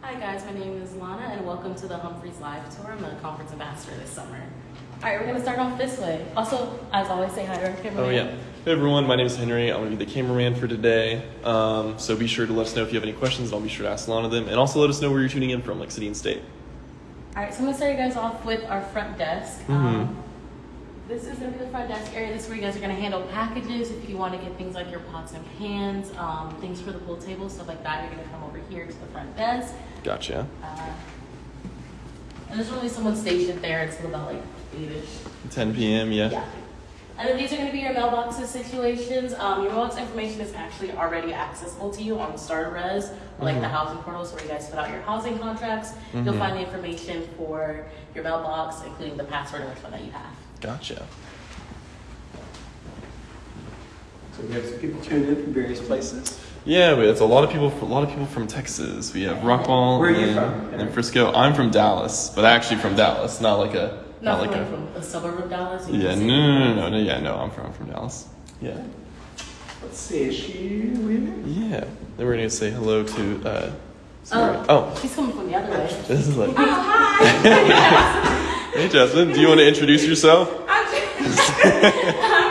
Hi guys, my name is Lana and welcome to the Humphreys Live Tour. I'm the conference ambassador this summer. All right, we're gonna start off this way. Also, as always, say hi to our cameraman. Oh yeah. Hey everyone, my name is Henry. I'm gonna be the cameraman for today. Um, so be sure to let us know if you have any questions, and I'll be sure to ask Lana them. And also let us know where you're tuning in from, like city and state. All right, so I'm gonna start you guys off with our front desk. Mhm. Um, this is gonna be the front desk area. This is where you guys are gonna handle packages. If you want to get things like your pots and pans, um, things for the pool table, stuff like that, you're gonna come over here to the front desk. Gotcha. Uh, and there's only someone stationed there until about like eight-ish. 10 p.m. Yeah. Yeah. And then these are going to be your mailboxes situations. Um, your mailbox information is actually already accessible to you on the StarRez, like the Mhm. housing portals where you guys fill out your housing contracts. You'll Mhm. find the information for your mailbox, including the password and which one that you have. Gotcha. So we have some people tuned in from various places. Yeah, but it's a lot of people. A lot of people from Texas. We have Rockwall. Where are you and, from? And Frisco. I'm from Dallas, but actually from Dallas, not like a Not, not like a. from a suburb of Dallas. you Yeah, can no, no, no, no, no, yeah, no. I'm from I'm from Dallas. Yeah. Let's see, is she leaving? Yeah. Then we're gonna say hello to. Uh, Sarah. Oh, oh, she's coming from the other way. this is like. hi. Hey, Jasmine. Do you want to introduce yourself? I'm, I'm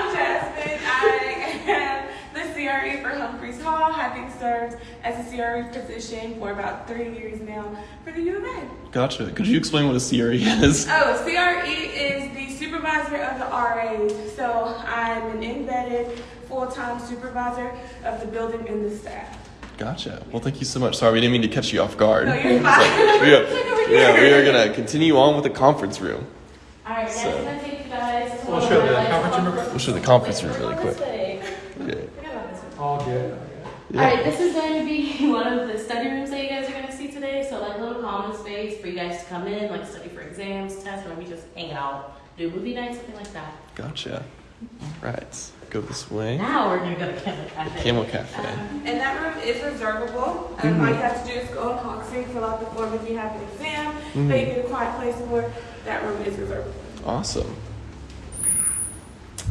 served as a CRE position for about three years now for the U of A. Gotcha. Could you explain what a CRE is? Oh, CRE is the supervisor of the RAs. So I'm an embedded full-time supervisor of the building and the staff. Gotcha. Well, thank you so much. Sorry, we didn't mean to catch you off guard. No, you're So, fine. we are, yeah, we are gonna continue on with the conference room. All right, next So- I'm take you guys. We'll show the conference room. We'll show the conference room really quick. way. Yeah. Forget about this one. All good. Yeah. All right, this is going to be one of the study rooms that you guys are going to see today. So, like a little common space for you guys to come in, like study for exams, tests, or maybe just hang out, do movie night, something like that. Gotcha. All right. Go this way. Now we're going to go to Camel Cafe. Camel Cafe. And that room is reservable. Um, All you have to do is go on Coxsey, fill out the form if you have an exam Mhm. that you need a quiet place for. That room is reservable. Awesome.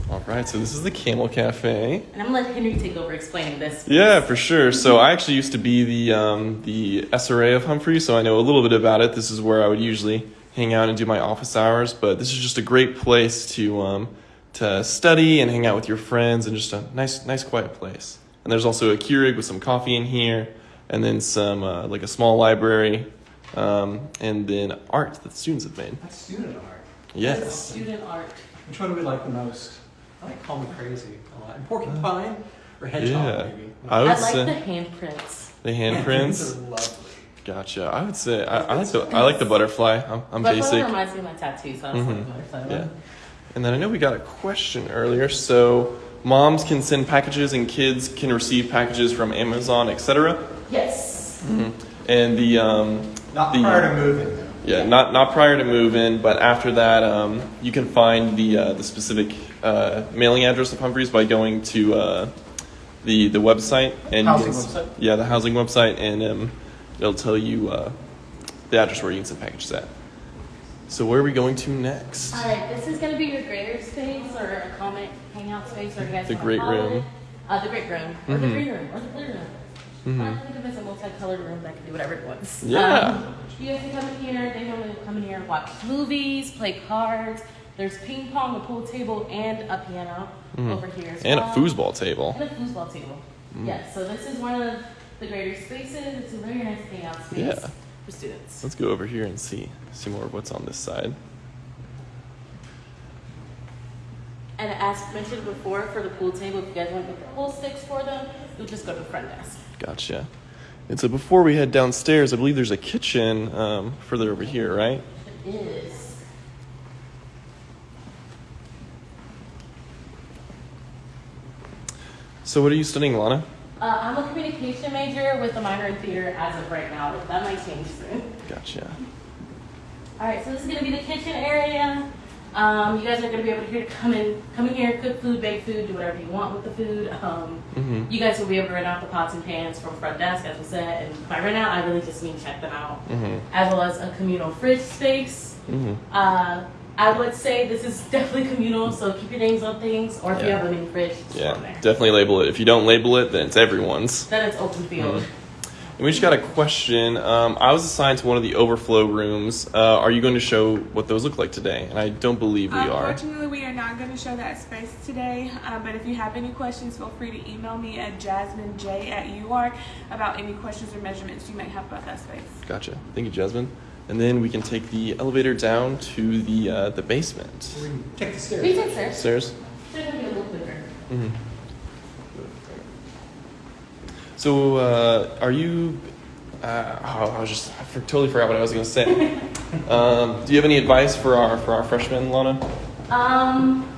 All right. So this is the Camel Cafe. And I'm going to let Henry take over explaining this. Yeah, for sure. So I actually used to be the um, the SRA of Humphrey, so I know a little bit about it. This is where I would usually hang out and do my office hours. But this is just a great place to um, to study and hang out with your friends, and just a nice nice quiet place. And there's also a Keurig with some coffee in here, and then some uh, like a small library, um, and then art that students have made. That's student art. Yes. Student art. Which one do we like the most? I like Call Me Crazy a lot. And Porcupine or Hedgehog, Yeah. maybe. I I would like say the handprints. the Handprints handprints. are lovely. Gotcha. I would say I, I like the I like the butterfly. I'm, I'm but basic. That reminds me of my tattoo, so I was Mhm. like, butterfly one. Yeah. And then I know we got a question earlier. So moms can send packages and kids can receive packages from Amazon, etc. Yes. And the um, Not the, prior to moving, though. yeah, not not prior to move in, but after that, um, you can find the uh, the specific uh, mailing address of Humphreys by going to uh, the the website and Housing you website? Yeah, the housing website, and um, it'll tell you uh, the address where you can send packages at. So where are we going to next? All right, this is going to be your grader space or a comic hangout space, or you guys The wanna great room. Uh, the great room, or the Mhm. green room, or the blue room. Mhm. I think of it as a multicolored room that can do whatever it wants. Yeah. Um, you guys can come in here. They normally come in here and watch movies, play cards. There's ping pong, a pool table, and a piano Mhm. over here as And a well. foosball table. And a foosball table. Mm. Yes. So this is one of the greater spaces. It's a very nice hangout space Yeah. for students. Let's go over here and see see more of what's on this side. And as mentioned before, for the pool table, if you guys want to get the pool sticks for them, you'll just go to the front desk. Gotcha. And so before we head downstairs, I believe there's a kitchen um, further over here, right? It is. So what are you studying, Lana? Uh, I'm a communication major with a minor in theater as of right now. That might change soon. Gotcha. All right, so this is gonna be the kitchen area. Um, you guys are gonna be able to here come in, come in here, cook food, bake food, do whatever you want with the food. Um, Mhm. You guys will be able to rent out the pots and pans from front desk, as we said. And by rent out, I really just mean check them out, Mhm. as well as a communal fridge space. Mhm. Uh, I would say this is definitely communal, so keep your names on things, or if you Yeah. have a mini fridge, just Yeah, there. definitely label it. If you don't label it, then it's everyone's. Then it's open field. Mhm. And we just got a question. Um, I was assigned to one of the overflow rooms. Uh, are you going to show what those look like today? And I don't believe we are. Unfortunately, we are not going to show that space today. Um, but if you have any questions, feel free to email me at jasminej at UARK about any questions or measurements you may have about that space. Gotcha. Thank you, Jasmine. And then we can take the elevator down to the uh, the basement. We can take the stairs. We take stairs. Stairs. Stairs will be a little quicker. hmm So, uh, are you? Uh, oh, I was just I for, totally forgot what I was going to say. um, do you have any advice for our for our freshmen, Lana? Um,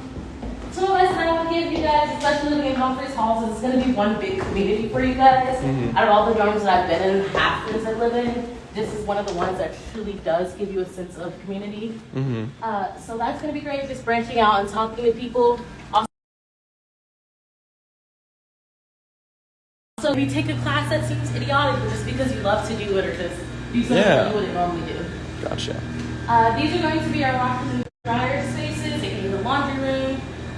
so as I will give you guys, especially living in Humphreys Halls, it's going to be one big community for you guys. Mhm. Out of all the dorms that I've been in, half the ones I live in, this is one of the ones that truly does give you a sense of community. Mm-hmm. Uh, so that's going to be great, just branching out and talking to people. Also, you take a class that seems idiotic, just because you love to do it or just do something Yeah. that you wouldn't normally do. Gotcha. Uh, these are going to be our and dryer spaces,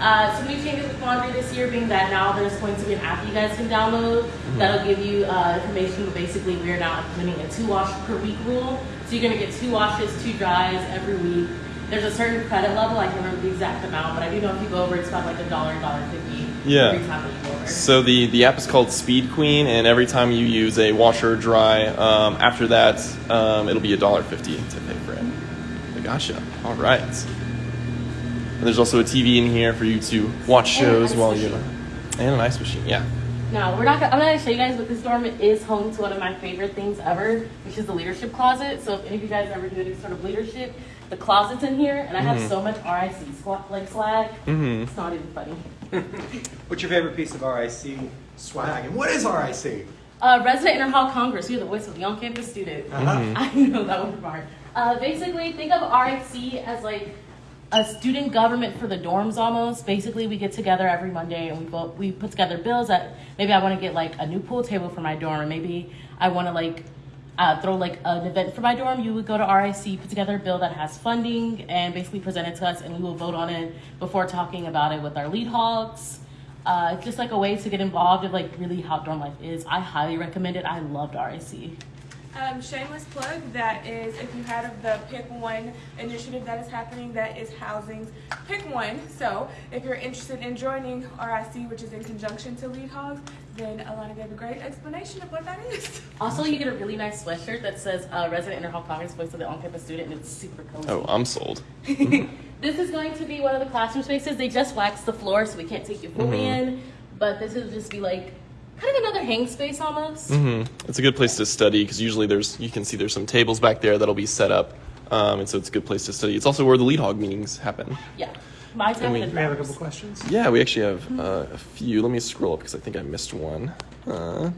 Uh, some new changes with laundry this year being that now there's going to be an app you guys can download that'll give you uh, information. But basically, we are now implementing a two wash per week rule. So you're going to get two washes, two dries every week. There's a certain credit level. I can't remember the exact amount, but I do know if you go over, it's about like a dollar, dollar fifty Yeah. every time that you. So the the app is called Speed Queen, and every time you use a washer or dry, um, after that, um, it'll be a dollar fifty to pay for it. I gotcha. All right. And there's also a TV in here for you to watch shows ice while you machine. and an ice machine. Yeah. No, we're not. Gonna, I'm not gonna show you guys, but this dorm is home to one of my favorite things ever, which is the leadership closet. So if any of you guys ever do any sort of leadership, the closet's in here, and I have Mhm. so much RIC squat like swag. Mm-hmm. It's not even funny. What's your favorite piece of RIC swag? And what is RIC? Uh, Resident Interhall Congress. You're the voice of the on-campus student. Uh-huh. Mhm. I know that one part. Uh, basically, think of RIC as like a student government for the dorms almost. Basically, we get together every Monday and we vote, we put together bills that maybe I want to get like a new pool table for my dorm, or maybe I want to like uh, throw like an event for my dorm. You would go to RIC, put together a bill that has funding, and basically present it to us, and we will vote on it before talking about it with our lead hogs. Uh, just like a way to get involved of like really how dorm life is. I highly recommend it. I loved RIC. Um, shameless plug, that is, if you heard of the Pick One initiative that is happening, that is Housing's Pick One. So if you're interested in joining RIC, which is in conjunction to Lead Hogs, then Alana gave a great explanation of what that is. Also, you get a really nice sweatshirt that says uh, Resident Interhall Congress Voice of the On-Campus Student, and it's super cozy. Oh, I'm sold. this is going to be one of the classroom spaces. They just waxed the floor, so we can't take you fully Mhm. in. But this will just be like kind of another hang space almost. hmm It's a good place to study because usually there's you can see there's some tables back there that'll be set up, um, and so it's a good place to study. It's also where the lead hog meetings happen. Yeah, my time we- we have a couple questions? Yeah, we actually have uh, a few. Let me scroll up because I think I missed one. Uh,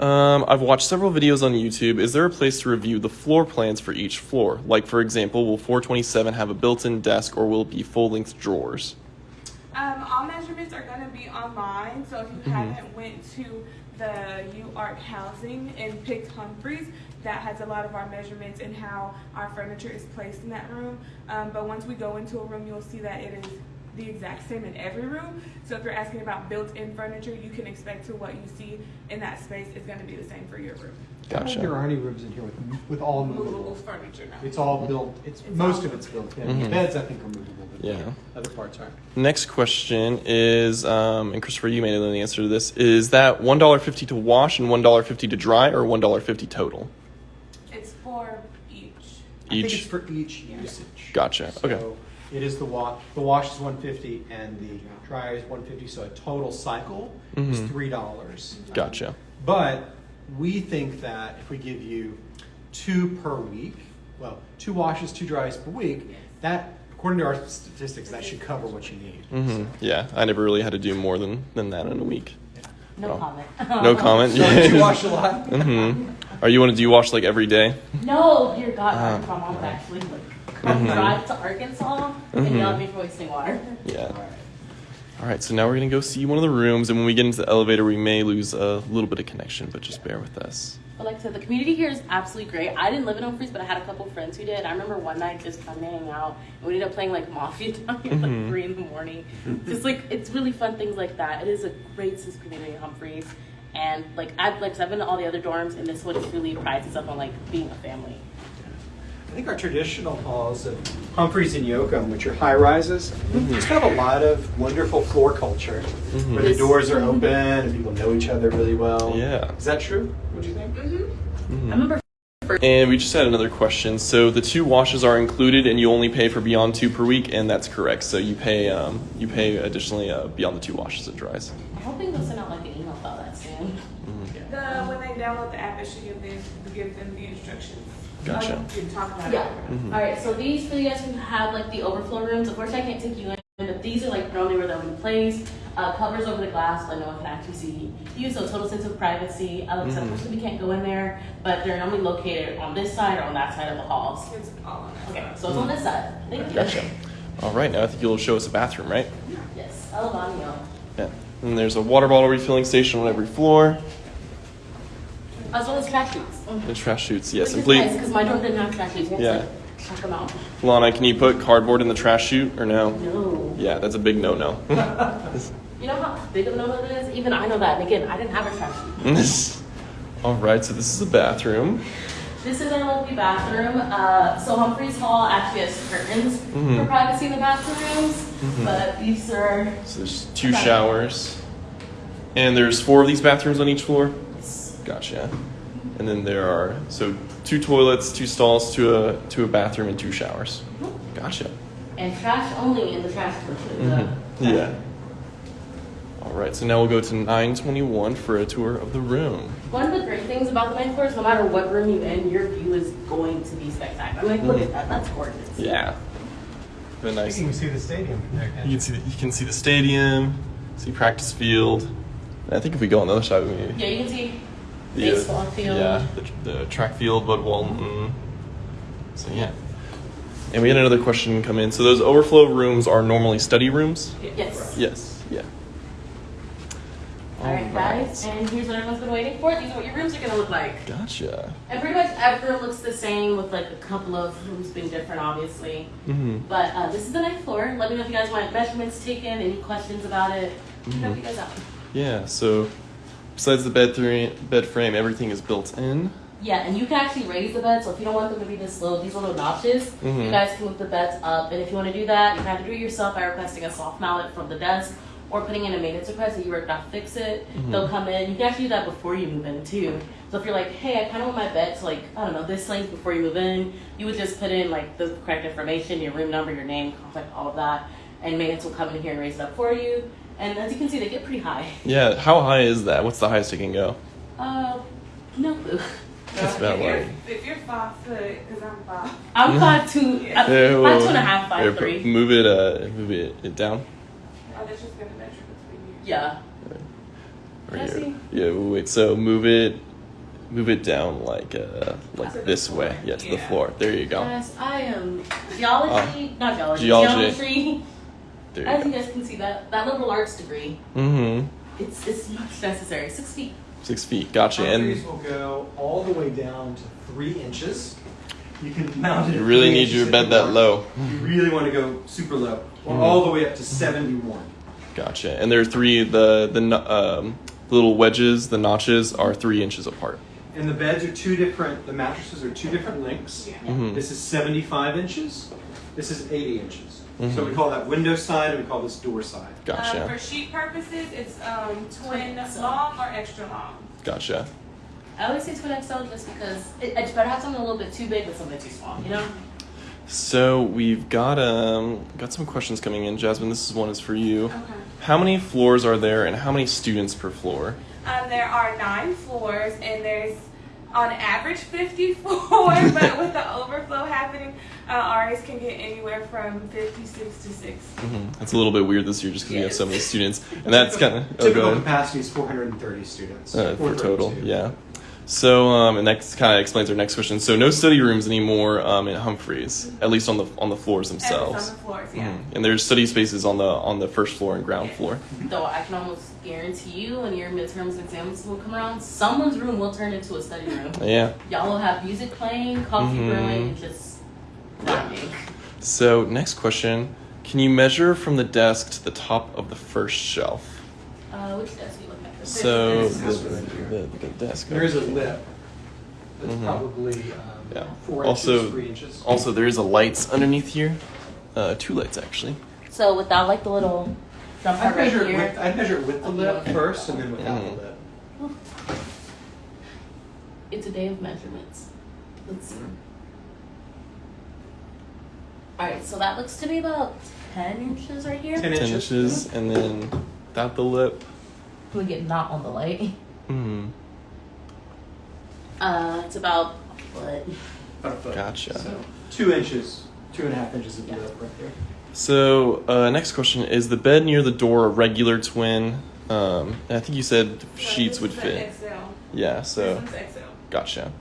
um, I've watched several videos on YouTube. Is there a place to review the floor plans for each floor? Like, for example, will 427 have a built in desk or will it be full length drawers? Um, all measurements are going to be online, so if you haven't went to the UARK housing and picked Humphreys, that has a lot of our measurements and how our furniture is placed in that room. Um, but once we go into a room, you'll see that it is the exact same in every room. So if you're asking about built-in furniture, you can expect to what you see in that space is going to be the same for your room. I there Gotcha. are any rooms in here with, with all Movable movable. furniture now. It's all built, it's, It's most all of it's built in. Mhm. The beds, I think, are movable, but Yeah. other parts aren't. Next question is, um, and Christopher, you may know the answer to this. Is that $1.50 to wash and $1.50 to dry or $1.50 total? It's for each. I think Each? it's for each usage. Gotcha. Okay. So it is the wash, the wash is one fifty and the dryer is one fifty, so a total cycle is Mhm. three dollars. Gotcha. But we think that if we give you two per week, well, two washes, two dries per week, that, according to our statistics, that should cover what you need. hmm Yeah, I never really had to do more than, than that in a week. No Oh. comment. No comment. So did you wash a lot? hmm Are you want to do you wash like every day? No, dear God, Ah. my mom would actually like Mhm. drive to Arkansas and Mhm. yell at me for wasting water. Yeah. All right, so now we're gonna go see one of the rooms, and when we get into the elevator, we may lose a little bit of connection, but just bear with us. But like I said, the community here is absolutely great. I didn't live in Humphreys, but I had a couple friends who did. I remember one night just coming to hang out, and we ended up playing like Mafia down here at like three in the morning. just like it's really fun things like that. It is a great of community in Humphreys, And like I've like I've been to all the other dorms, and this one truly prides itself on like being a family. I think our traditional halls of Humphreys and Yocum, which are high rises, mm-hmm. just have a lot of wonderful floor culture mm-hmm. where the doors are mm-hmm. open and people know each other really well. Yeah. Is that true? What do you think? I remember And we just had another question. So the two washes are included, and you only pay for beyond two per week, and that's correct. So you pay um, you pay additionally uh, beyond the two washes it dries. I'm hoping they'll send out like an email about that soon. The, when they download the app, it should give them, give them the instructions. Gotcha. Um, You can talk about Yeah. it. Mm-hmm. All right. So these for you guys who have like the overflow rooms. Of course, I can't take you in, but these are like normally where they'll be placed. Uh, covers over the glass, so no one can actually see you. So total sense of privacy. Uh, Mhm. Unfortunately, we can't go in there, but they're normally located on this side or on that side of the halls. It's all on that. Okay. So it's on this side. Thank you. Gotcha. All right, now I think you'll show us a bathroom, right? Yes. El baño. Yeah. And there's a water bottle refilling station on every floor. As well as trash chutes. The trash shoots, yes. Which And please, nice because my dorm didn't have trash had Yeah. Check them out. Lana, can you put cardboard in the trash chute or no? No. Yeah, that's a big no-no. You know how big of a no-no it is? Even I know that. And again, I didn't have a trash chute. All right, so this is a bathroom. This is our lovely bathroom. Uh, so Humphreys Hall actually has curtains Mhm. for privacy in the bathrooms, but these are So there's two showers. And there's four of these bathrooms on each floor? Gotcha. And then there are so two toilets, two stalls, to a to a bathroom, and two showers. Gotcha. and trash only in the trash can. Mhm. Yeah. All right, so now we'll go to 921 for a tour of the room. One of the great things about the main floor is no matter what room you in, your view is going to be spectacular. I'm like, look at that. That's gorgeous. Yeah. The nice. You can see the stadium there. You you? can see the, you can see the stadium, see practice field. And I think if we go on the other side, we Yeah, you can see the, baseball field. Yeah, the, the track field, Bud Walton. So yeah. And we had another question come in. So those overflow rooms are normally study rooms? Yes. Yes. Yeah. All right, guys, and here's what everyone's been waiting for. These are what your rooms are gonna look like. Gotcha. And pretty much every room looks the same, with like a couple of rooms being different, obviously. Mm-hmm. But uh, this is the ninth floor. Let me know if you guys want measurements taken, any questions about it. Help you guys out. Yeah. So besides the bed, three, bed frame, everything is built in. Yeah, and you can actually raise the bed. So if you don't want them to be this low, these little notches, Mhm. you guys can move the beds up. And if you want to do that, you can have to do it yourself by requesting a soft mallet from the desk or putting in a maintenance request that you work not fix it. Mhm. They'll come in. You can actually do that before you move in too. So if you're like, hey, I kind of want my bed to like, I don't know, this length before you move in, you would just put in like the correct information, your room number, your name, contact, all of that, and maintenance will come in here and raise it up for you. And as you can see, they get pretty high. Yeah. How high is that? What's the highest it can go? Uh, no clue. That's about right. if you're five foot, because I'm five. I'm five two, uh, Yeah. five Yeah, well, and a half, here, three. Move it. Uh, move it, it down. Oh, that's just gonna measure between you. Yeah. Or Can I here. see? Yeah. Wait. So move it. Move it down like uh like To this way. Yeah, to the floor. There you go. Yes, I am geology, not geology, Geology. geometry. There As you you guys can see, that that liberal arts degree, Mm-hmm. it's it's much necessary. Six feet. Six feet. Gotcha. Humphreys And will go all the way down to three inches. You can mount it. you really need your bed that low. You really want to go super low, or Mhm. all the way up to seventy-one. Gotcha. And there are three. The the um, little wedges, the notches, are three inches apart. And the beds are two different. The mattresses are two different lengths. Yeah. Mhm. This is 75 inches. This is 80 inches. So Mhm. we call that window side and we call this door side. Um, Gotcha. for sheet purposes, it's um, twin So- long or extra long. Gotcha. I always say twin XL just because it, it's better have something a little bit too big than something too small. You know. So we've got um got some questions coming in. Jasmine, this is one is for you. Okay. How many floors are there, and how many students per floor? Um, there are nine floors, and there's on average 54, but with the overflow happening, uh, RAs can get anywhere from 56 to 60. hmm It's a little bit weird this year just because we have so many students, and that's kind of oh, Typical go ahead. capacity is 430 students. Uh, for total, yeah. So, um, and that kind of explains our next question. So, no study rooms anymore um, in Humphreys, at least on the on the floors And it's themselves. on the floors, yeah. Mhm. And there's study spaces on the on the first floor and ground floor. Though I can almost guarantee you, when your midterms and exams will come around, someone's room will turn into a study room. Yeah. Y'all will have music playing, coffee Mhm. brewing, and just vibing. So, next question: Can you measure from the desk to the top of the first shelf? Uh, which desk are you looking at? So the, is right here. the, the desk. There is a lip that's Mhm. probably um, Yeah. four Also- inches, three inches. Also, there is a lights underneath here. Uh, two lights actually. So without like the little jump I'd part right measure, it here. with, I'd measure with the lip first and then without Mhm. the lip. It's a day of measurements. Let's see. Mm-hmm. All right, so that looks to be about ten inches right here. 10 Ten inches. inches, and then without the lip. Can we get not on the light? Hmm. Uh, it's about a foot. About a foot. Gotcha. So two inches, two and a half inches of Yeah. right there. So, uh, next question is the bed near the door a regular twin? Um, I think you said So sheets this would is fit. XL. Yeah. So, one's XL. gotcha.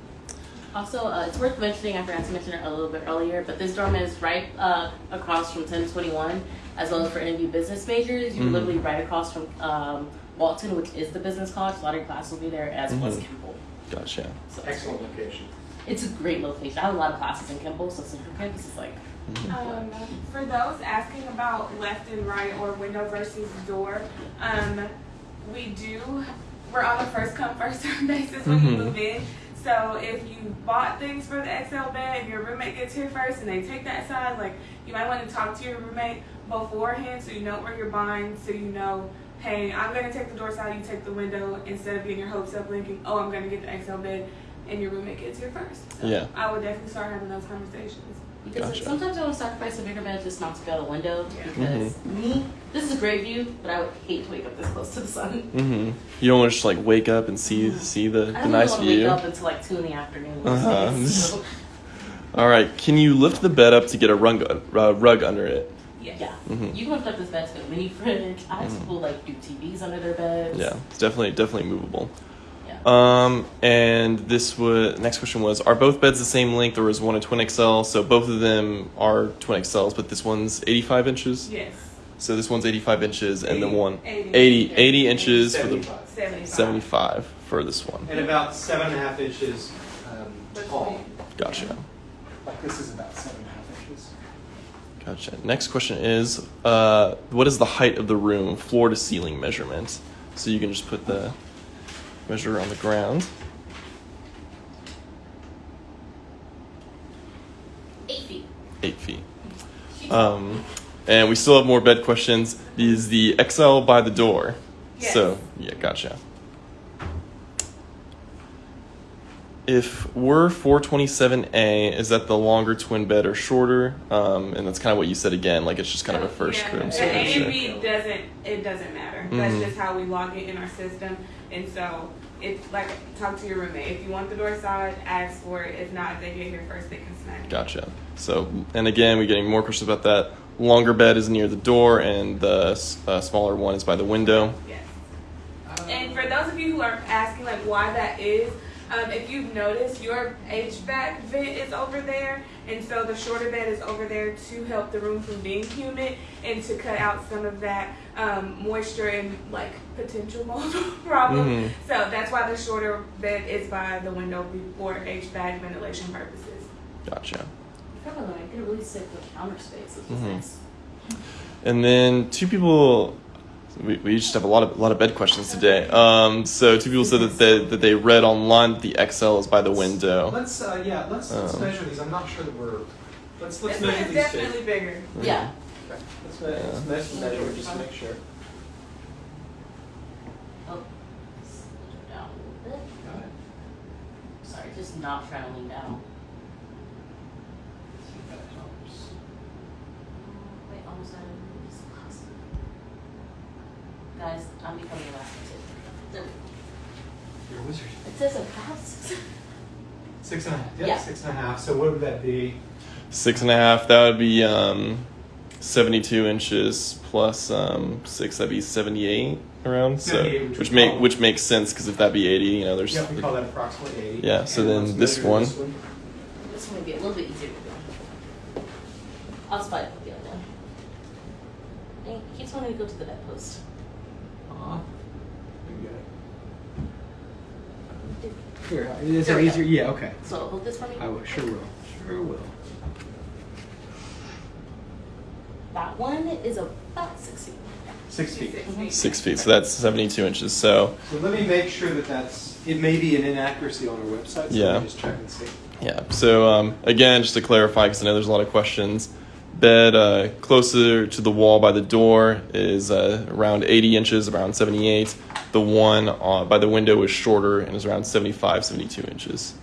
Also, uh, it's worth mentioning. I forgot to mention it a little bit earlier, but this dorm is right uh, across from 1021, as well as for NMU business majors. You're Mhm. literally right across from um, Walton, which is the business college. A lot of your classes will be there, as well as Mhm. Kimpel. Gotcha. So Excellent location. It's a great location. I have a lot of classes in Kimpel, so Central Campus is like Um, for those asking about left and right or window versus door, um, we do, we're on a first come, first served basis when you Mhm. move in. So if you bought things for the XL bed and your roommate gets here first and they take that side, like you might want to talk to your roommate beforehand so you know where you're buying, so you know, hey, I'm gonna take the door side, you take the window, instead of getting your hopes up thinking, oh, I'm gonna get the XL bed, and your roommate gets here first. So Yeah. I would definitely start having those conversations. because Gotcha. sometimes I want to sacrifice a bigger bed just not to go out the window. Yeah. Because me, this is a great view, but I would hate to wake up this close to the sun. Mm-hmm. You don't want to just like wake up and see see the, I the don't nice want to wake view. up until like two in the afternoon. Uh-huh. So, All right. Can you lift the bed up to get a rug uh, rug under it? Yes. yeah, Mhm. you can lift up this bed to a mini fridge. I have Mhm. people like do TVs under their beds. Yeah. It's definitely definitely movable. Yeah. Um, and this was next question was: Are both beds the same length, or is one a twin XL? So both of them are twin XLs, but this one's 85 inches. Yes. So this one's 85 inches, and the 80. one 80. 80, 80 inches for the 75. 75. 75 for this one. And about seven and a half inches um, tall. Gotcha. Like this is about seven and a half inches. Gotcha. Next question is: uh, What is the height of the room, floor to ceiling measurement? So you can just put the measure on the ground. Eight feet. Eight feet. Um, and we still have more bed questions. Is the XL by the door? Yes. So yeah, gotcha. If we're 427A, is that the longer twin bed or shorter? Um, and that's kind of what you said again, like it's just kind of a first yeah, room. The So A and. B doesn't it doesn't matter. That's Mhm. just how we log it in our system. And so it's like talk to your roommate. If you want the door side, ask for it. If not, if they get here first, they can snag it. Gotcha. So, and again, we're getting more questions about that. Longer bed is near the door, and the uh, smaller one is by the window. Yes. And for those of you who are asking like why that is, um, if you've noticed, your HVAC vent is over there, and so the shorter bed is over there to help the room from being humid and to cut out some of that um, moisture and like potential mold problem. Mhm. So that's why the shorter bed is by the window for HVAC ventilation purposes. Gotcha. I feel like I get really sick with counter space, which is Mhm. nice. And then two people, we, we just have a lot of a lot of bed questions today. Um, so two people said that they, that they read online that the XL is by the window. Let's uh, yeah, let's, let's Um, measure these. I'm not sure that we're. Let's let's It's, measure it's these definitely two. bigger. Yeah. Okay. Let's, me- let's measure, measure just to make sure. Oh, slow down a little bit. Got it. Sorry, just not trying to lean down. See if that helps. Wait, almost out of this class. Guys, I'm becoming a last There we. You're a wizard. It says a pass. Six and a half. Yep, Yeah. six and a half. So what would that be? Six and a half. That would be um, seventy-two inches plus um, six. That'd be seventy-eight around. So 78, which which make which makes sense because if that be eighty, you know, there's Yep, we call that approximately eighty. Yeah, so And then let's this one. this one would be a little bit easier to do. I'll spot it with the other one. Dang, He keeps wanting to go to the bedpost. Aw. You got. Here, is There that we easier? go. Yeah. Okay. So hold this for me. I will. Sure will. Sure will. That one is about six feet. Six feet. Six feet, so that's 72 inches. So, So let me make sure that that's, it may be an inaccuracy on our website, so Yeah. let me just check and see. yeah. So, um, again, just to clarify, because I know there's a lot of questions, bed uh, closer to the wall by the door is uh, around 80 inches, around 78. The one uh, by the window is shorter and is around 75, 72 inches.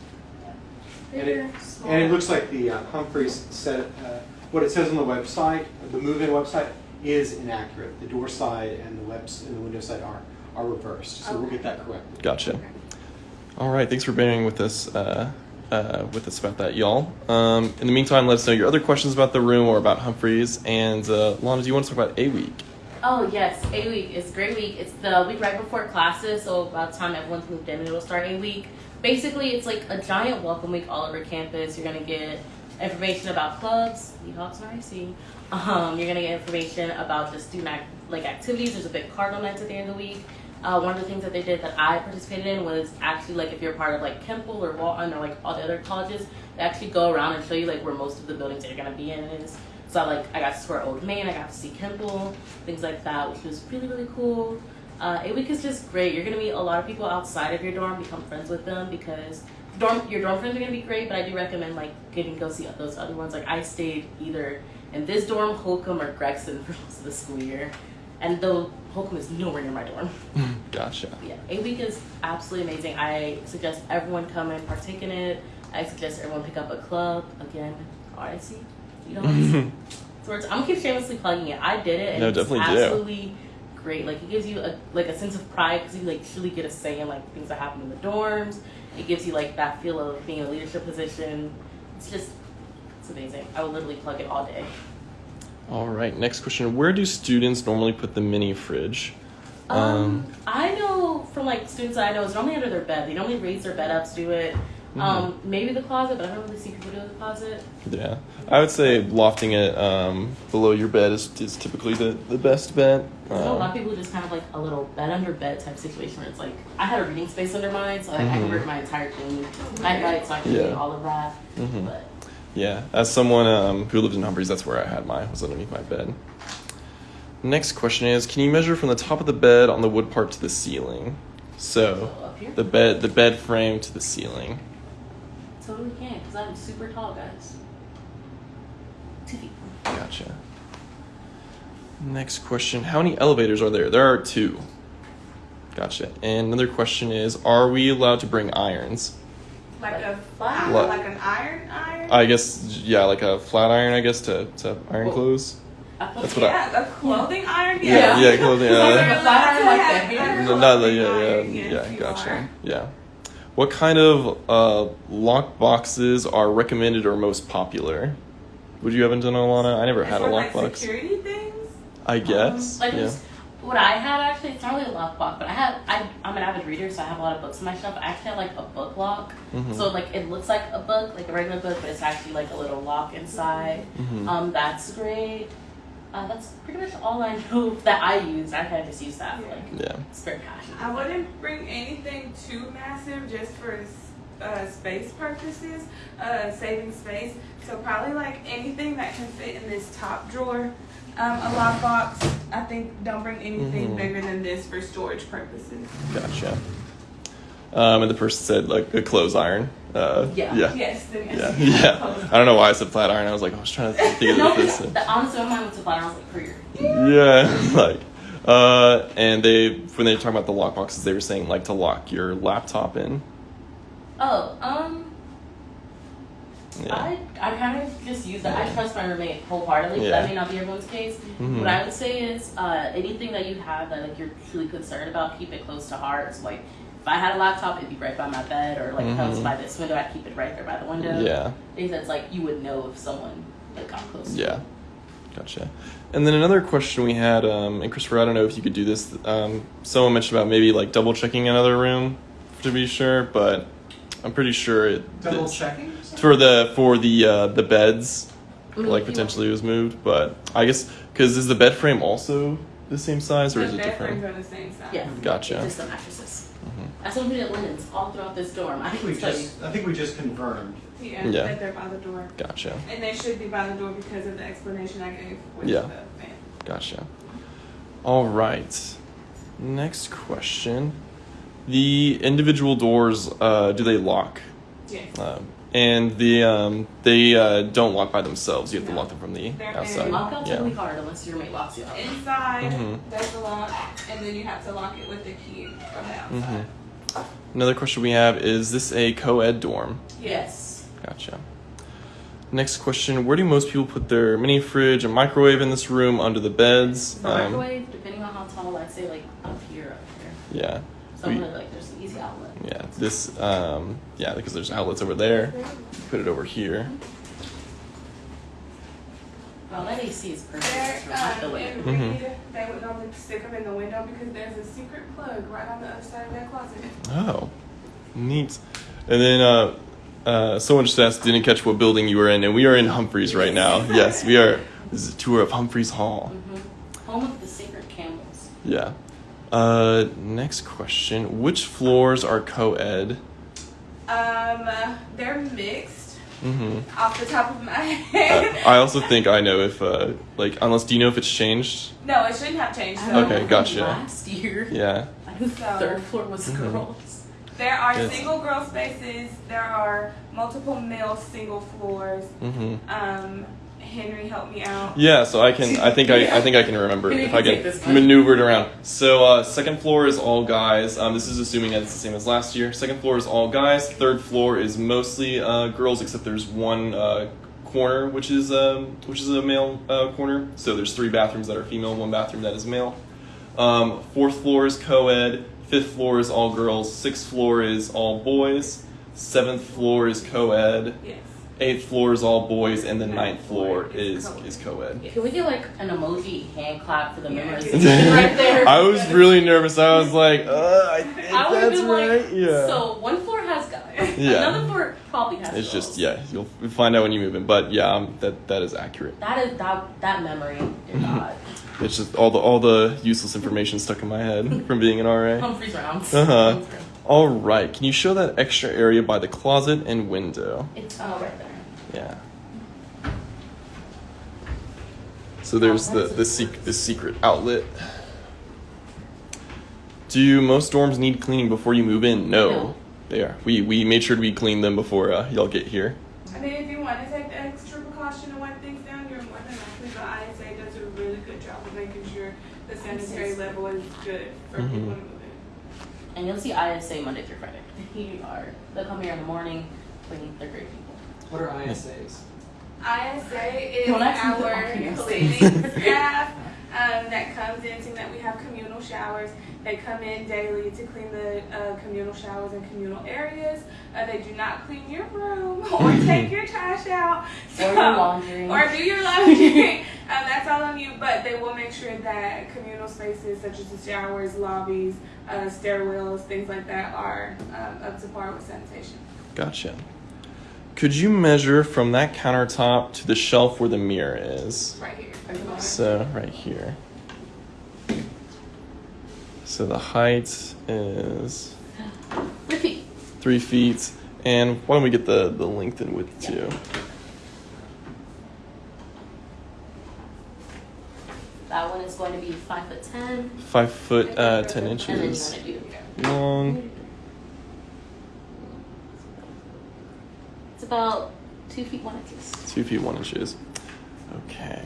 And it, and it looks like the uh, Humphreys said, uh, what it says on the website, the move-in website, is inaccurate. The door side and the webs and the window side are are reversed, so we'll get that corrected. Gotcha. All right, thanks for bearing with us. Uh, with us about that, y'all. Um, in the meantime, let us know your other questions about the room or about Humphreys. And uh, Lana, do you want to talk about a week? Oh yes, A week is a great week. It's the week right before classes, so about the time everyone's moved in, it'll start A week. Basically, it's like a giant welcome week all over campus. You're gonna get information about clubs, Seahawks and RC. Um, you're gonna get information about the student act, like activities. There's a big cardinal nights at the end of the week. Uh, one of the things that they did that I participated in was actually like if you're part of like Kimpel or Walton or like all the other colleges, they actually go around and show you like where most of the buildings that you're gonna be in is. So like I got to tour Old Main, I got to see Kimpel, things like that, which was really really cool. Uh, a week is just great. You're gonna meet a lot of people outside of your dorm, become friends with them because dorm your dorm friends are gonna be great. But I do recommend like getting go see those other ones. Like I stayed either in this dorm, Holcombe, or Gregson for most of the school year, and though Holcombe is nowhere near my dorm. Gotcha. Yeah, a week is absolutely amazing. I suggest everyone come and partake in it. I suggest everyone pick up a club. Again, RIC. You know, so I'm gonna keep shamelessly plugging it. I did it, and No, it's definitely do. absolutely great. Like it gives you a like a sense of pride because you like truly get a say in like things that happen in the dorms. It gives you like that feel of being in a leadership position. It's just it's amazing. I would literally plug it all day. All right, next question. Where do students normally put the mini fridge? Um, I know from like students I know it's normally under their bed. They normally raise their bed up to do it. Mm-hmm. Um, maybe the closet, but I don't really see people do the closet. Yeah, I would say lofting it um, below your bed is, is typically the, the best bet. I know a lot Um, of people just kind of like a little bed under bed type situation where it's like I had a reading space under mine, so like, I Mhm. converted my entire thing night night, so I can Yeah. do all of that. Mhm. But yeah, as someone um, who lived in Humphreys, that's where I had mine, was underneath my bed. Next question is, can you measure from the top of the bed on the wood part to the ceiling? So, so the bed, the bed frame to the ceiling. totally can because I'm super tall, guys. Two feet. Gotcha. Next question: How many elevators are there? There are two. Gotcha. And another question is: Are we allowed to bring irons? Like a Flat? What? like an iron iron. I guess, yeah, like a flat iron. I guess to to iron Well- clothes. That's what I- yeah, a clothing iron. Yeah, Yeah. yeah, clothing. Like a flat iron like that have here? a no, not the, yeah, yeah, yeah. Gotcha. are. Yeah. What kind of uh, lock boxes are recommended or most popular? Would you happen to know, Alana? I never It's had a lock like, box. Security things. I guess. Like yeah. This- what I had actually, it's not really a lock box, but I have I I'm an avid reader, so I have a lot of books in my shelf. I actually have like a book lock, Mhm. so like it looks like a book, like a regular book, but it's actually like a little lock inside. Mhm. Um, that's great. Uh, that's pretty much all I know that I use. I kind of just use that for like yeah. spare cash. I wouldn't bring anything too massive just for uh, space purposes, uh, saving space. So probably like anything that can fit in this top drawer, um, a lockbox. I think don't bring anything Mhm. bigger than this for storage purposes. Gotcha. Um, and the person said like a clothes iron. Uh, Yeah. Yeah. Yes. then Yeah. yes. yeah. I don't know why I said flat iron. I was like, I was trying to think no, of this. the, honestly, my mind went to flat. I was like, for your Yeah, like, uh, and they when they were talking about the lock boxes, they were saying like to lock your laptop in. Oh, um, Yeah. I I kind of just use that. I trust my roommate wholeheartedly. Yeah. That may not be everyone's case. Mhm. What I would say is, uh, anything that you have that like you're truly concerned about, keep it close to heart. So like, if I had a laptop, it'd be right by my bed, or like if I was by this window, I'd keep it right there by the window. Yeah. Things that's like you would know if someone like got close. to Yeah. Gotcha. And then another question we had, um, and Christopher, I don't know if you could do this. Um, someone mentioned about maybe like double checking another room to be sure, but I'm pretty sure it Double it's- checking? for the for the uh, the beds I mean, like if you potentially was moved, but I guess because is the bed frame also the same size or The is it bed frames different? are the same size. Yeah. Gotcha. It's just the mattresses. Mhm. As someone who did linens all throughout this dorm, I I think we can you. just, I think we just confirmed. Yeah, Yeah. that they're by the door. Gotcha. And they should be by the door because of the explanation I gave with Yeah. the fan. Gotcha. All right. Next question. The individual doors, uh, do they lock? Yes. Um, and the um, they uh, don't lock by themselves. You have to lock them from the They're outside. Lockout's Yeah. really hard unless your roommate locks you out. Inside, Mhm. there's a lock, and then you have to lock it with the key from the outside. Mhm. Another question we have is this a co-ed dorm? Yes. Gotcha. Next question: Where do most people put their mini fridge and microwave in this room? Under the beds? The Um, microwave, depending on how tall, I'd say like up here, up here. yeah. Somewhere We- like there's an easy outlet. Yeah. This. Um, yeah, because there's outlets over there. Put it over here. Well, that AC is perfect. There, It's right the way. in Mhm. They would normally stick them in the window because there's a secret plug right on the other side of that closet. Oh, neat. And then uh, uh, someone just asked, didn't catch what building you were in, and we are in Humphreys right now. Yes, we are. This is a tour of Humphreys Hall. Mhm. Home of the sacred camels. Yeah. Uh, next question: Which floors are co-ed? Um, they're mixed Mm-hmm. off the top of my Uh, head. I also think I know if uh, like unless do you know if it's changed? no, it shouldn't have changed. I Okay, gotcha. Last year, Yeah. I think So- third floor was Mhm. girls. There are Yes. single girl spaces. There are multiple male single floors. Mm-hmm. Um, Henry help me out. Yeah, so I can. I think I. I think I can remember if I can one. maneuver it around. So uh, second floor is all guys. Um, this is assuming that it's the same as last year. Second floor is all guys. Third floor is mostly uh, girls, except there's one uh, corner which is um, which is a male uh, corner. So there's three bathrooms that are female, one bathroom that is male. Um, fourth floor is co-ed. Fifth floor is all girls. Sixth floor is all boys. Seventh floor is co-ed. Yes. Eighth floor is all boys, and the ninth floor is is co-ed. Can we get like an emoji hand clap for the Yeah. memorization right there? I was really nervous. I was like, uh, I think I would have that's been right. like, yeah. so one floor has guys. Yeah. Another floor probably has it's girls. just yeah, you'll find out when you move in. But yeah, um, that that is accurate. That is that that memory, God. It's just all the all the useless information stuck in my head from being an RA. Humphreys rounds. Uh huh. Humphreys round. All right, can you show that extra area by the closet and window? It's uh, right there. Yeah. So there's the the, sec- the secret outlet. Do most dorms need cleaning before you move in? No, No. they are. We we made sure we clean them before uh, y'all get here. I mean, if you want to take the extra precaution and wipe things down, you're more than likely. The ISA does a really good job of making sure the sanitary level is good for Mhm. people to move in. And you'll see ISA Monday through Friday. You are. They'll come here in the morning, clean. They're great people. What are ISAs? ISA is Don't our cleaning staff um, that comes in, seeing that we have communal showers. They come in daily to clean the uh, communal showers and communal areas. Uh, they do not clean your room or take your trash out. Or your laundry. Or do your laundry. On you, but they will make sure that communal spaces such as the showers, lobbies, uh, stairwells, things like that are um, up to par with sanitation. Gotcha. Could you measure from that countertop to the shelf where the mirror is? Right here. So right here. So the height is three feet. three feet, and why don't we get the the length and width too? That one is going to be five foot ten. Five foot uh, ten And then you inches long. It's about two feet one inches. Two feet one inches. Okay.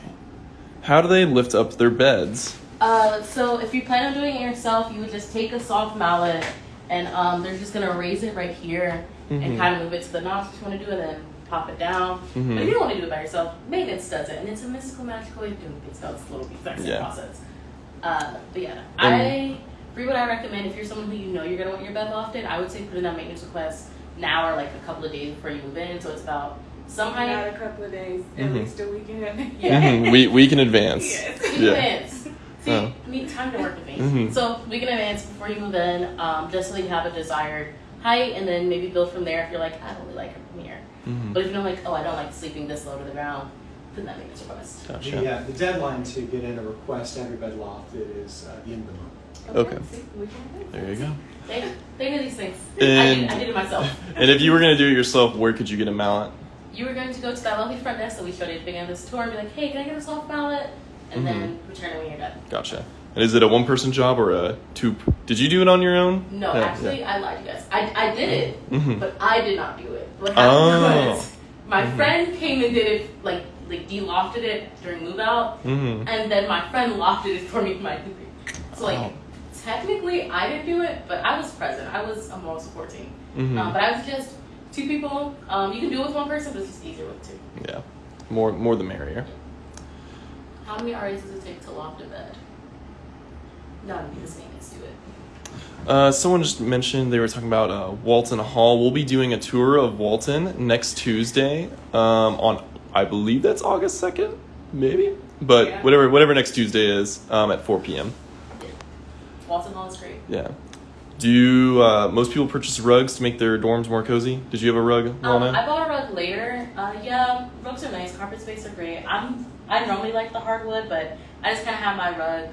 How do they lift up their beds? Uh, so if you plan on doing it yourself, you would just take a soft mallet and um, they're just gonna raise it right here Mhm. and kind of move it to the notch that you want to do, and then pop it down. Mhm. But if you don't want to do it by yourself, maintenance does it, and it's a mystical, magical way of doing things. So it's a little exact same Yeah. process. Uh, but yeah, And- I for what I recommend if you're someone who you know you're gonna want your bed lofted, I would say put in that maintenance request now or like a couple of days before you move in. So it's about some Not height a couple of days, at Mhm. least a week in advance. Yeah. Mhm, We week in advance. Yes. in Yeah. advance. See, Oh. you need time to work with me. Mhm. So week in advance before you move in, um, just so you have a desired height, and then maybe build from there. If you're like, I don't really like it from here, Mhm. but if you're like, oh, I don't like sleeping this low to the ground, then that makes a request. Gotcha. The, uh, the deadline to get in a request to have your bed lofted is uh, the end of the month. Okay. see, we can do There you go. They, they do these things. I, did, I did it myself. And if you were gonna do it yourself, where could you get a mallet? You were going to go to that lovely front desk that we showed you at the beginning of this tour and be like, hey, can I get a soft mallet? And then return it when you're done. Gotcha. And is it a one-person job or a two? Did you do it on your own? No, Yeah, actually, yeah. I lied to you guys. I, I did it, Mhm. but I did not do it. What happened Oh. was my Mhm. friend came and did it, like, like de-lofted it during move out, Mm-hmm. and then my friend lofted it for me for my degree. So, like, Oh. technically, I didn't do it, but I was present. I was a moral support team. Mhm. Um, but I was just two people. Um, you can do it with one person, but it's just easier with two. Yeah. More, more the merrier. How many RAs does it take to loft a bed? None, because maintenance do it. Uh, someone just mentioned they were talking about uh, Walton Hall. We'll be doing a tour of Walton next Tuesday um, on, I believe that's August second, maybe. But Yeah. whatever, whatever next Tuesday is um, at 4 p.m. Walton Hall is great. Yeah. Do uh, most people purchase rugs to make their dorms more cozy? Did you have a rug, Um, Lana? I bought a rug later. Uh, yeah, rugs are nice. Carpet space are great. I'm I normally like the hardwood, but I just kind of have my rug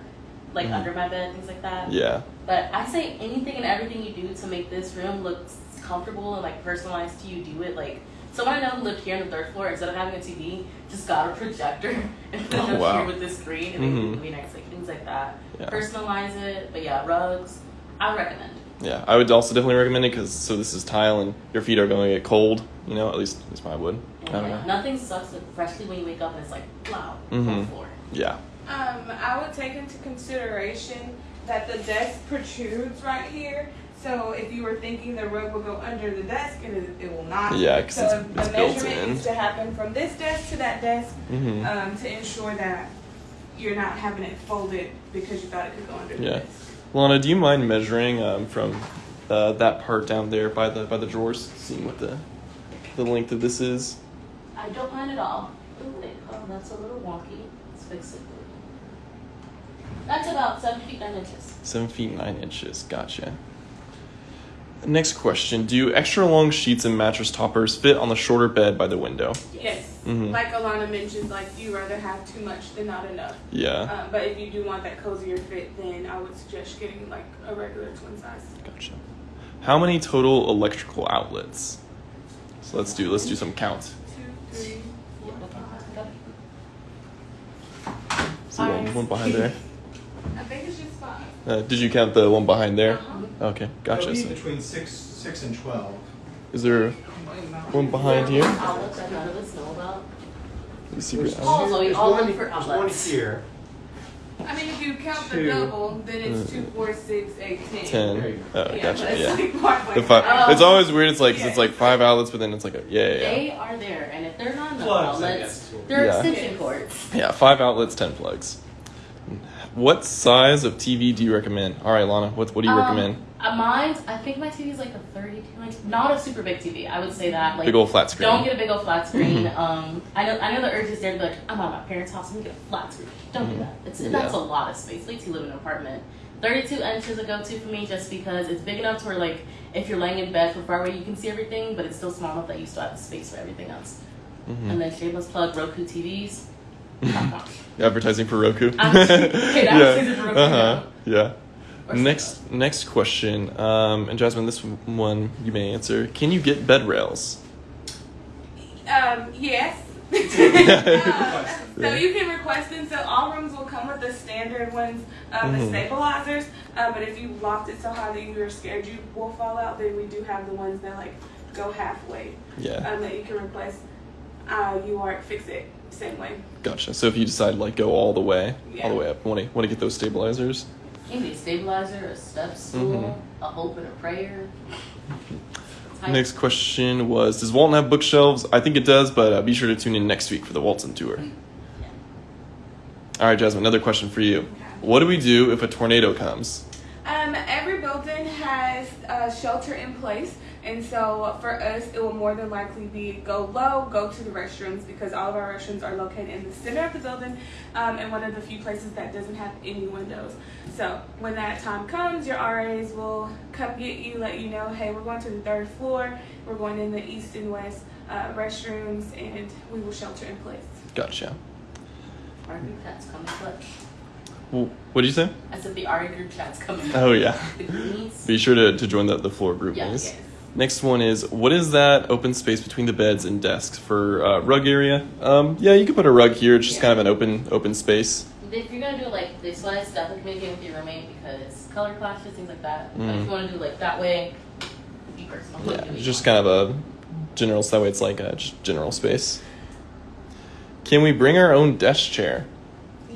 like Mhm. under my bed, things like that. yeah. But I say anything and everything you do to make this room look comfortable and like personalized to you, do it. Like someone I know who lived here on the third floor, instead of having a TV, just got a projector and put it Oh, up wow. here with this screen and Mhm. it would be nice, like things like that. Yeah. Personalize it, but yeah, rugs. I recommend. Yeah, I would also definitely recommend it because so this is tile and your feet are going to get cold. You know, at least at least mine would. I don't Yeah, know. Nothing sucks, especially when you wake up and it's like, wow, Mhm. on the floor. Yeah. Um, I would take into consideration that the desk protrudes right here. So if you were thinking the rug will go under the desk, it, it will not. Yeah, 'cause so it's- the it's built measurement in. needs to happen from this desk to that desk hmm um, to ensure that you're not having it folded because you thought it could go under the Yeah. desk. Lana, do you mind measuring um, from uh, that part down there by the by the drawers, seeing what the the length of this is? I don't mind at all. Ooh, wait, oh, that's a little wonky. Let's fix it. That's about seven feet nine inches. Seven feet nine inches. Gotcha. Next question: Do extra long sheets and mattress toppers fit on the shorter bed by the window? Yes. Mhm. Like Alana mentioned, like you rather have too much than not enough. Yeah. Um, but if you do want that cozier fit, then I would suggest getting like a regular twin size. Gotcha. How many total electrical outlets? So let's do let's do some count. Two, three, four, five. So one, one behind there. I think it's just five. Uh, did you count the one behind there? Uh-huh. Okay, It'll gotcha. be between six, six and twelve. is there one behind here? Outlets that none of us know about. The secret There's- Oh, so we all one- look for there's One here. I mean, if you count Two. the double, then it's Uh, two, four, six, eight, ten. Ten. There you Oh, Yeah, gotcha. but Yeah. like The fi- Oh. it's always weird. It's like 'cause it's Yeah. like five outlets, but then it's like a, yeah, yeah, yeah. They are there, and if they're not enough outlets, they're Yeah. extension cords. Yeah, five outlets, ten plugs. What size of TV do you recommend? All right, Lana, what what do you Um, recommend? Uh, mine, I think my TV is like a 32 inch, not a super big TV. I would say that. Like, Big old flat screen. Don't get a big old flat screen. Mhm. Um, I know, I know the urge is there to be like, I'm at my parents' house, gonna get a flat screen. Don't Mhm. do that. It's Yeah. that's a lot of space. Till you live in an apartment. 32 inches a go-to for me, just because it's big enough to where like if you're laying in bed from far away, you can see everything, but it's still small enough that you still have the space for everything else. Mhm. And then shameless plug Roku TVs. Advertising for Roku. I'm paid advertising for Roku Uh huh. Yeah. Next next question, um, and Jasmine, this one you may answer. Can you get bed rails? Um, yes. Yeah. Um, so you can request them. So all rooms will come with the standard ones, um, the stabilizers. Um, but if you loft it so high that you're scared you will fall out, then we do have the ones that like go halfway. Yeah. Um, that you can request. Uh, you are fix it same way. Gotcha. So if you decide like go all the way, all the way up, want to want to get those stabilizers? Can be a stabilizer, a step stool, Mhm. a hope and a prayer. Next question was Does Walton have bookshelves? I think it does, but uh, be sure to tune in next week for the Walton tour. All right, Jasmine, another question for you. What do we do if a tornado comes? Um, every building has a shelter in place, and so for us, it will more than likely be go low, go to the restrooms because all of our restrooms are located in the center of the building, um, and one of the few places that doesn't have any windows. So when that time comes, your RAs will come get you, let you know, hey, we're going to the third floor, we're going in the east and west uh, restrooms, and we will shelter in place. Gotcha. RV pets come in clutch. What did you say? I said the RA group chat's coming. Oh yeah. Be sure to, to join the, the floor group, Yeah, please. yes. Next one is what is that open space between the beds and desks for uh, rug area? Um, yeah, you could put a rug here. It's just Yeah. kind of an open open space. If you're gonna do it like this way, definitely communicate with your roommate because color clashes, things like that. But if Mm. you want to do like that way, be personal. Yeah, it's just kind of a general. So that way it's like a just general space. Can we bring our own desk chair?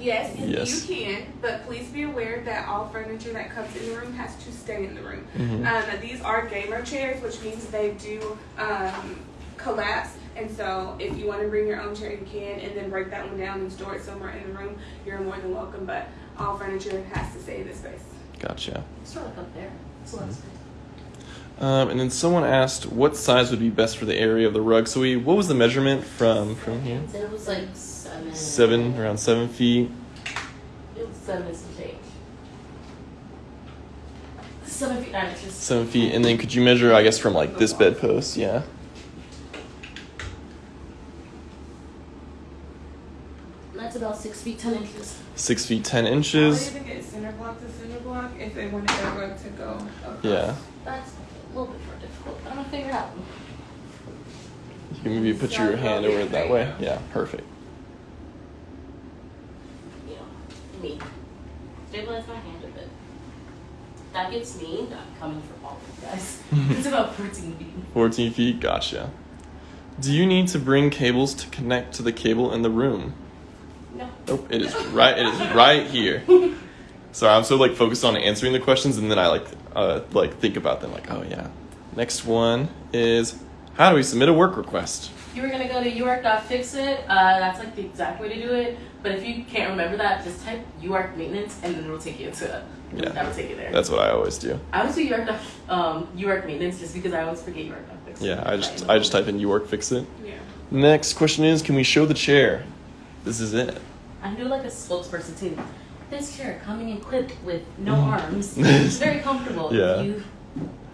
Yes, Yes. you can, but please be aware that all furniture that comes in the room has to stay in the room. Mhm. Um, these are gamer chairs, which means they do um, collapse. And so, if you want to bring your own chair, you can, and then break that one down and store it somewhere in the room. You're more than welcome. But all furniture has to stay in this space. Gotcha. Sort of up there. It's a lot of space. Um, and then someone asked what size would be best for the area of the rug. So we, what was the measurement from from here? It was like seven. Seven, around seven feet. It was seven and some change. Seven feet nine inches. Seven feet, and then could you measure? I guess from like this bedpost, yeah. That's about six feet ten inches. Six feet ten I would inches. even get center block to center block if they wanted their rug to go. across. Yeah. That's a little bit more difficult. I'm gonna figure out. You can maybe put your hand over it that way. Yeah, perfect. You know, me. Stabilize my hand a bit. That gets me not coming from all of you guys. it's about 14 feet. 14 feet, gotcha. Do you need to bring cables to connect to the cable in the room? No. Nope, it is right. It is right here. Sorry, I'm so like focused on answering the questions, and then I like uh, like think about them. Like, oh yeah. Next one is how do we submit a work request? You were gonna go to uark.fixit. Uh, that's like the exact way to do it. But if you can't remember that, just type uark maintenance and then it'll take you to Yeah. That'll take you there. That's what I always do. I always do uark. Um, uark maintenance just because I always forget uark.fixit. Yeah, I just I just type in uark fix it. Yeah. Next question is, can we show the chair? This is it. I do like a spokesperson too. This chair coming equipped with no arms. It's very comfortable. Yeah. You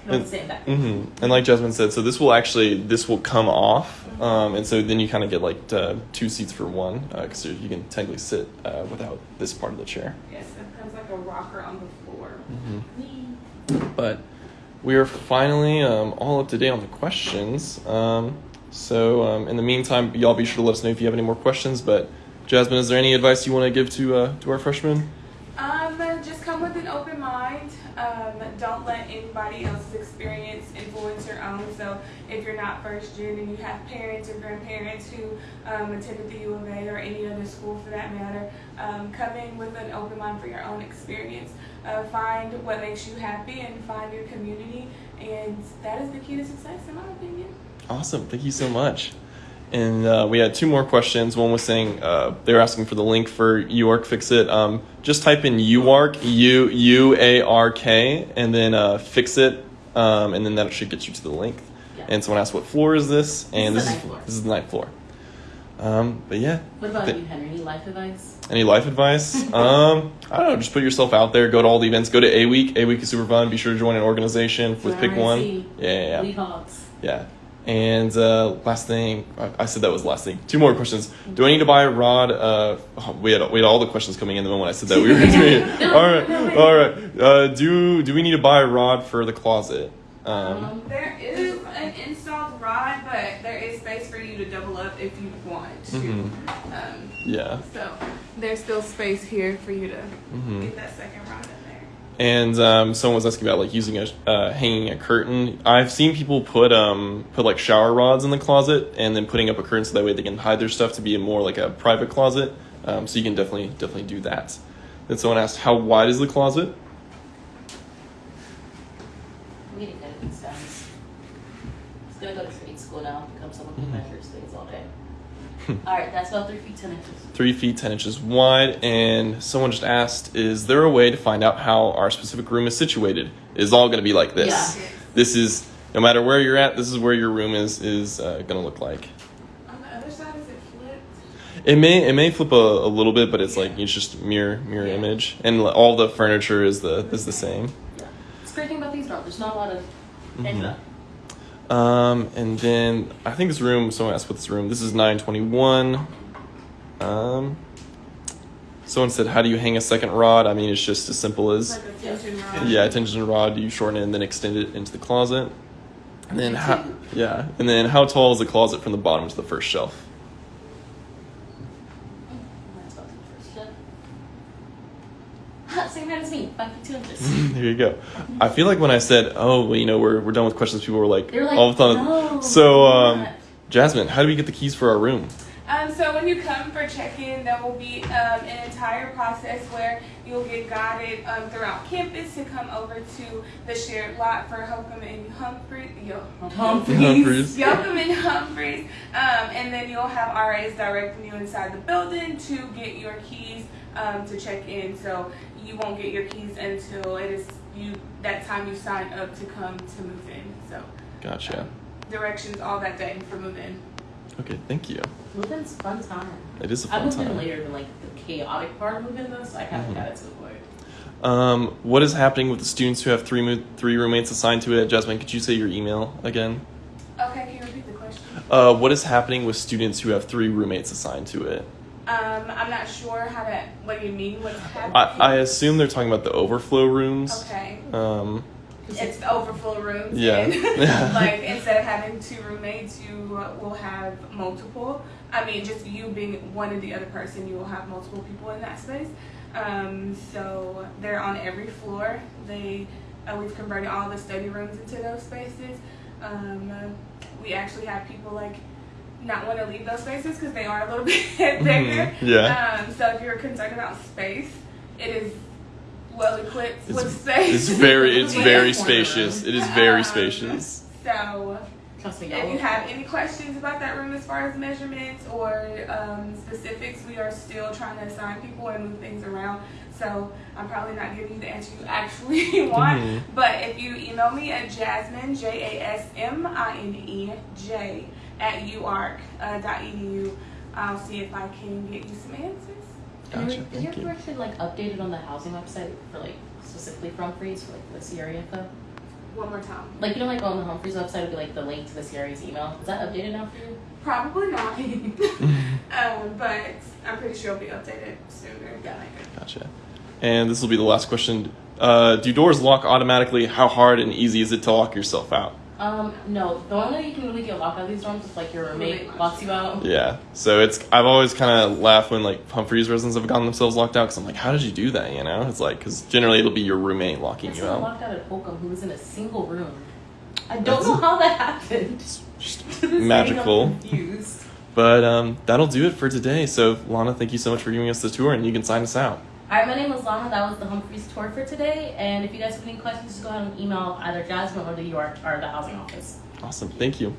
can only say that. hmm And like Jasmine said, so this will actually this will come off, um, and so then you kind of get like uh, two seats for one because you can technically sit uh, without this part of the chair. Yes, it becomes like a rocker on the floor. Mm-hmm. But we are finally um, all up to date on the questions. Um, so um, in the meantime, y'all be sure to let us know if you have any more questions. But Jasmine, is there any advice you want to give to uh, to our freshmen? Um, just come with an open mind. Um, don't let anybody else's experience influence your own. So if you're not first gen and you have parents or grandparents who um, attended the U of A or any other school for that matter, um, come in with an open mind for your own experience. Uh, find what makes you happy and find your community, and that is the key to success, in my opinion. Awesome. Thank you so much. And uh, we had two more questions. One was saying uh, they were asking for the link for UARK Fix It. Um, just type in UARK, U U A R K, and then uh, Fix It, um, and then that should get you to the link. Yeah. And someone asked what floor is this, and This this is is the ninth floor. this is the ninth floor. Um, but yeah, What about Th- you, Henry? Any life advice? any life advice? um, I don't know. Just put yourself out there. Go to all the events. Go to A Week. A Week is super fun. Be sure to join an organization with Pick One. Yeah, yeah, yeah. Yeah. And uh, last thing, I, I said that was the last thing. Two more questions. Do I need to buy a rod? Uh, oh, we had we had all the questions coming in the moment I said that we were doing it. All right, all right. Uh, do do we need to buy a rod for the closet? Um, Um, There is an installed rod, but there is space for you to double up if you want to. Mhm. Um, yeah. so there's still space here for you to Mhm. get that second rod. And um, someone was asking about like using a uh, hanging a curtain. I've seen people put um put like shower rods in the closet and then putting up a curtain so that way they can hide their stuff to be more like a private closet. Um, so you can definitely definitely do that. Then someone asked, how wide is the closet? we to get it these days. He's gonna go to trade school now, become someone who measures things all day. all right, that's about three feet ten inches. three feet ten inches wide. And someone just asked, is there a way to find out how our specific room is situated? Is all going to be like this? Yeah. This is no matter where you're at. This is where your room is is uh, going to look like. On the other side, is it flipped? It may it may flip a, a little bit, but it's like it's just mirror mirror Yeah. image, and all the furniture is the is the same. Yeah. It's great thing about these dogs. There's not a lot of Mhm. Um, and then I think this room. Someone asked what this room. This is nine twenty one. Um, Someone said, "How do you hang a second rod?" I mean, it's just as simple as Like a tension rod. yeah, tension rod. You shorten it and then extend it into the closet. And then how? Yeah, and then how tall is the closet from the bottom to the first shelf? Same height as me, five feet two inches. there you go. I feel like when I said, "Oh, well, you know, we're we're done with questions," people were like, They were like, all the time. "No, so, um. Jasmine, how do we get the keys for our room? Um, so when you come for check-in, there will be um, an entire process where you'll get guided um, throughout campus to come over to the shared lot for Holcombe and Humphreys. Yo, Humphreys. Humphreys. Yocum and Humphreys, um, and then you'll have RAs directing you inside the building to get your keys um, to check in. So you won't get your keys until it is you that time you sign up to come to move in. So Gotcha. directions all that day for move in. Okay, thank you. Moving's fun time. It is a I fun time. I moved in later than like the chaotic part of moving though, so I kind of Mhm. got it to avoid. Um, what is happening with the students who have three mo- three roommates assigned to it? Jasmine, could you say your email again? Okay, can you repeat the question? Uh, what is happening with students who have three roommates assigned to it? Um, I'm not sure how to. What do you mean? What's happening? I, I assume they're talking about the overflow rooms. Okay. Um, It's the overflow rooms. Yeah. like instead of having two roommates, you will have multiple. I mean, just you being one and the other person, you will have multiple people in that space. Um, so they're on every floor. They uh, we've converted all the study rooms into those spaces. Um, we actually have people like not want to leave those spaces because they are a little bit bigger. Mhm, yeah. Um, so if you're concerned about space, it is well equipped It's- with space. it's very it's very spacious. It is very Um, spacious. So, Trust me, if y'all. have any questions about that room as far as measurements or um, specifics, we are still trying to assign people and move things around. So, I'm probably not giving you the answer you actually want. Mhm. But if you email me at Jasmine, J A S M I N E J, at uark.edu, I'll see if I can get you some answers. And Gotcha. Is Thank your you. direction like updated on the housing website for like specifically for Humphreys for like the Sierra info? One more time. Like you know, like on the Humphreys website would be like the link to the Sierra's email. Is that updated now for you? Probably not. um, but I'm pretty sure it'll be updated sooner than later. Gotcha. And this will be the last question. Uh, do doors lock automatically? How hard and easy is it to lock yourself out? Um, no. The only way you can really get locked out of these dorms is like your roommate Roommate locks you out. Yeah. So it's I've always kind of laughed when like Humphreys residents have gotten themselves locked out because I'm like, how did you do that? You know, it's like because generally it'll be your roommate locking That's you someone out. locked out at Holcombe who was in a single room. I don't That's- know how that happened. Just To this day, I'm magical. confused. But um, that'll do it for today. So Lana, thank you so much for giving us the tour, and you can sign us out. All right, my name is Lana. That was the Humphreys tour for today. And if you guys have any questions, just go ahead and email either Jasmine or the York or the housing office. Awesome. Thank you.